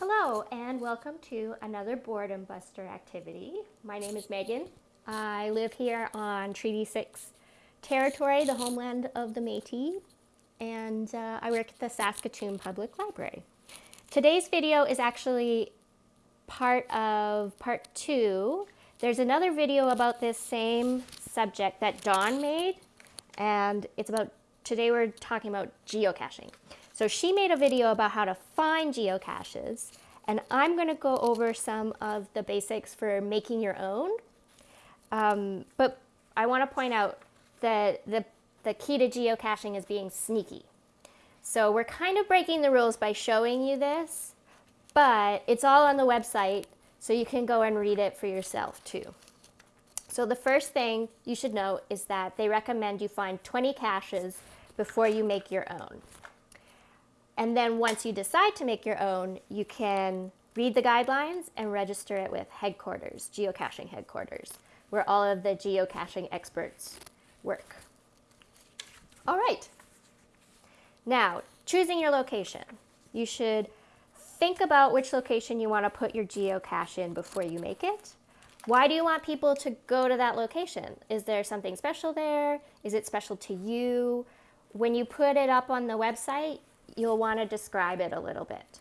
Hello and welcome to another Boredom Buster activity. My name is Megan. I live here on Treaty 6 territory, the homeland of the Métis, and uh, I work at the Saskatoon Public Library. Today's video is actually part of part two. There's another video about this same subject that Dawn made, and it's about, today we're talking about geocaching. So she made a video about how to find geocaches, and I'm going to go over some of the basics for making your own. Um, but I want to point out that the, the key to geocaching is being sneaky. So we're kind of breaking the rules by showing you this, but it's all on the website, so you can go and read it for yourself too. So the first thing you should know is that they recommend you find 20 caches before you make your own. And then once you decide to make your own, you can read the guidelines and register it with headquarters, geocaching headquarters, where all of the geocaching experts work. All right. Now, choosing your location. You should think about which location you want to put your geocache in before you make it. Why do you want people to go to that location? Is there something special there? Is it special to you? When you put it up on the website, you'll want to describe it a little bit.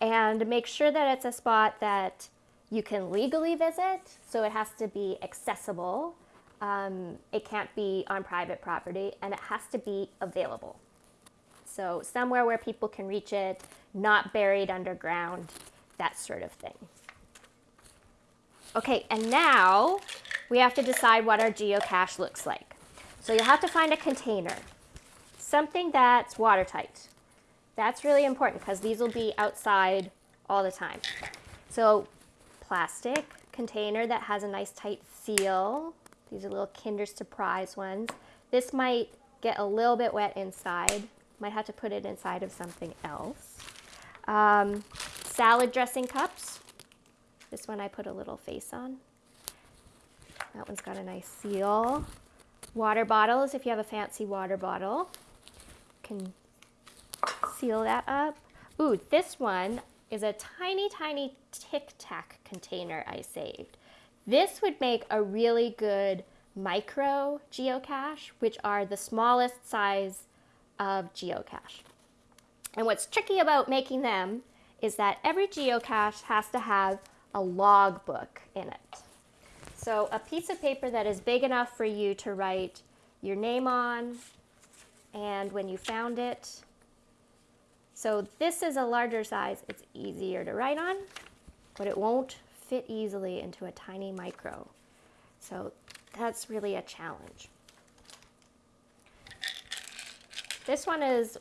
And make sure that it's a spot that you can legally visit, so it has to be accessible. Um, it can't be on private property, and it has to be available. So somewhere where people can reach it, not buried underground, that sort of thing. Okay, and now we have to decide what our geocache looks like. So you'll have to find a container, something that's watertight. That's really important because these will be outside all the time. So plastic container that has a nice tight seal. These are little Kinder Surprise ones. This might get a little bit wet inside. Might have to put it inside of something else. Um, salad dressing cups. This one I put a little face on. That one's got a nice seal. Water bottles, if you have a fancy water bottle. Can seal that up. Ooh, this one is a tiny, tiny Tic Tac container I saved. This would make a really good micro geocache, which are the smallest size of geocache. And what's tricky about making them is that every geocache has to have a logbook in it. So a piece of paper that is big enough for you to write your name on and when you found it, so this is a larger size. It's easier to write on, but it won't fit easily into a tiny micro. So that's really a challenge. This one is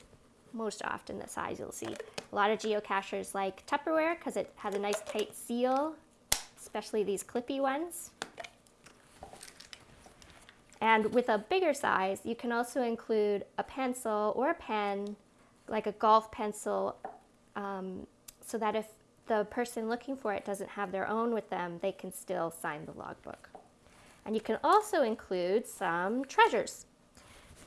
most often the size you'll see. A lot of geocachers like Tupperware because it has a nice tight seal, especially these clippy ones. And with a bigger size, you can also include a pencil or a pen like a golf pencil um, so that if the person looking for it doesn't have their own with them, they can still sign the logbook. And you can also include some treasures.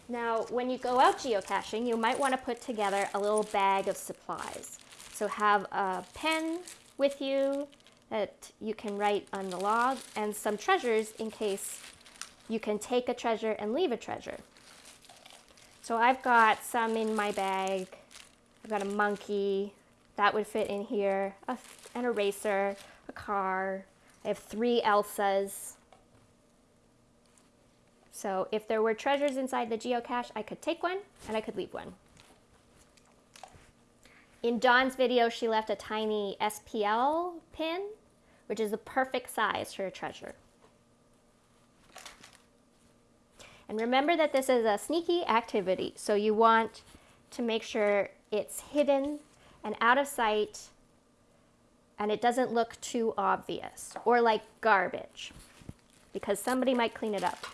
Now, when you go out geocaching, you might want to put together a little bag of supplies. So have a pen with you that you can write on the log and some treasures in case you can take a treasure and leave a treasure. So I've got some in my bag. I've got a monkey. That would fit in here. A, an eraser, a car. I have three Elsas. So if there were treasures inside the geocache, I could take one and I could leave one. In Dawn's video, she left a tiny SPL pin, which is the perfect size for a treasure. And remember that this is a sneaky activity, so you want to make sure it's hidden and out of sight and it doesn't look too obvious or like garbage because somebody might clean it up.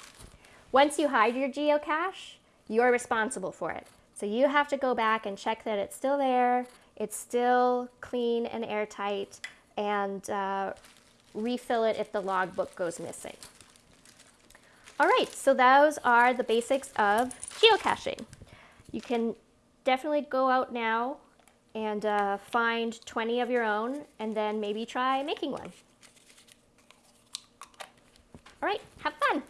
Once you hide your geocache, you're responsible for it. So you have to go back and check that it's still there, it's still clean and airtight, and uh, refill it if the logbook goes missing. All right, so those are the basics of geocaching. You can definitely go out now and uh, find 20 of your own and then maybe try making one. All right, have fun.